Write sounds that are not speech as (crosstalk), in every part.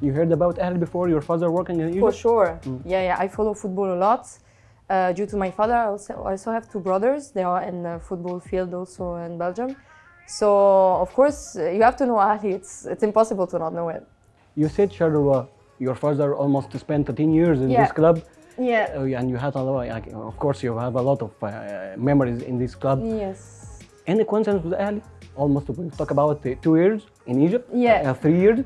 You heard about Ahly before? Your father working in Egypt? For sure. Yeah, yeah. I follow football a lot. Uh, due to my father, I also, also have two brothers. They are in the football field also in Belgium. So of course uh, you have to know Ahly. It's it's impossible to not know it. You said Charleroi, your father almost spent 13 years in Yeah. this club. Yeah. Uh, and you had a lot, of course, you have a lot of uh, memories in this club. Yes. Any coincidence with Ahly? Almost, we talk about uh, two years in Egypt. Yeah. Uh, three years.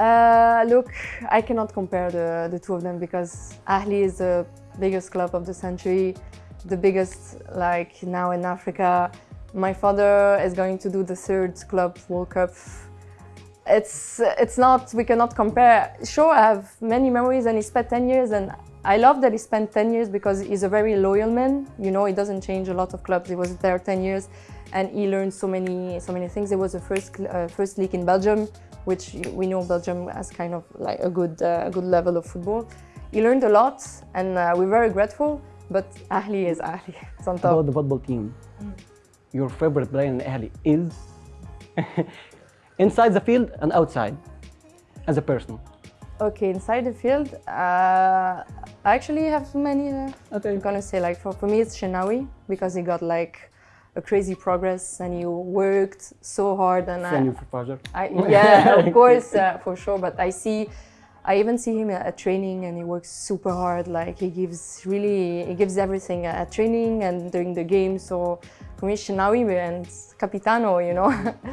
Uh, look, I cannot compare the, the two of them because Ahly is the biggest club of the century, the biggest like now in Africa. My father is going to do the third club World Cup. It's it's not we cannot compare. Sure, I have many memories, and he spent 10 years, and I love that he spent 10 years because he's a very loyal man. You know, he doesn't change a lot of clubs. He was there 10 years, and he learned so many so many things. It was the first uh, first league in Belgium, which we know Belgium has kind of like a good uh, a good level of football. He learned a lot, and uh, we're very grateful. But Ahly is Ahly. (laughs) It's on top. About the football team. Your favorite player in Ahly is (laughs) inside the field and outside, as a person. Okay, inside the field, uh, I actually have many. Uh, Okay. I'm gonna say like for, for me it's Shenawi because he got like a crazy progress and he worked so hard and From I, your father. I (laughs) yeah of course uh, for sure but I see I even see him at, training and he works super hard like he gives really he gives everything at training and during the game. So for me Shenawi and Capitano you know. (laughs)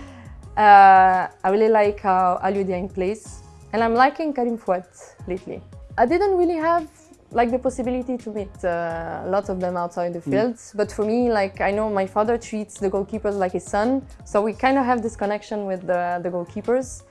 Uh, I really like how Aliou Dieng plays and I'm liking Karim Fouad lately. I didn't really have like the possibility to meet uh, a lot of them outside the field but for me like I know my father treats the goalkeepers like his son so we kind of have this connection with the, the goalkeepers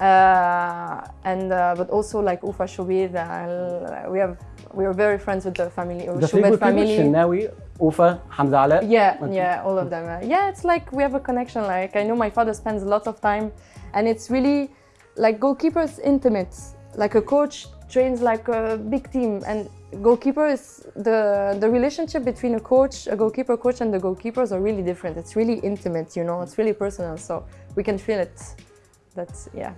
uh, and uh, but also like Ufa Shobir, uh, we have we are very friends with the family, The good family. Shenawi, Ufa, Hamza Ala. Yeah, Okay. yeah, all of them. Uh, yeah, it's like we have a connection. Like I know my father spends a lot of time, and it's really like goalkeepers intimate. Like a coach trains like a big team, and goalkeeper is the the relationship between a coach, a goalkeeper coach, and the goalkeepers are really different. It's really intimate, you know. It's really personal, so we can feel it. That's yeah.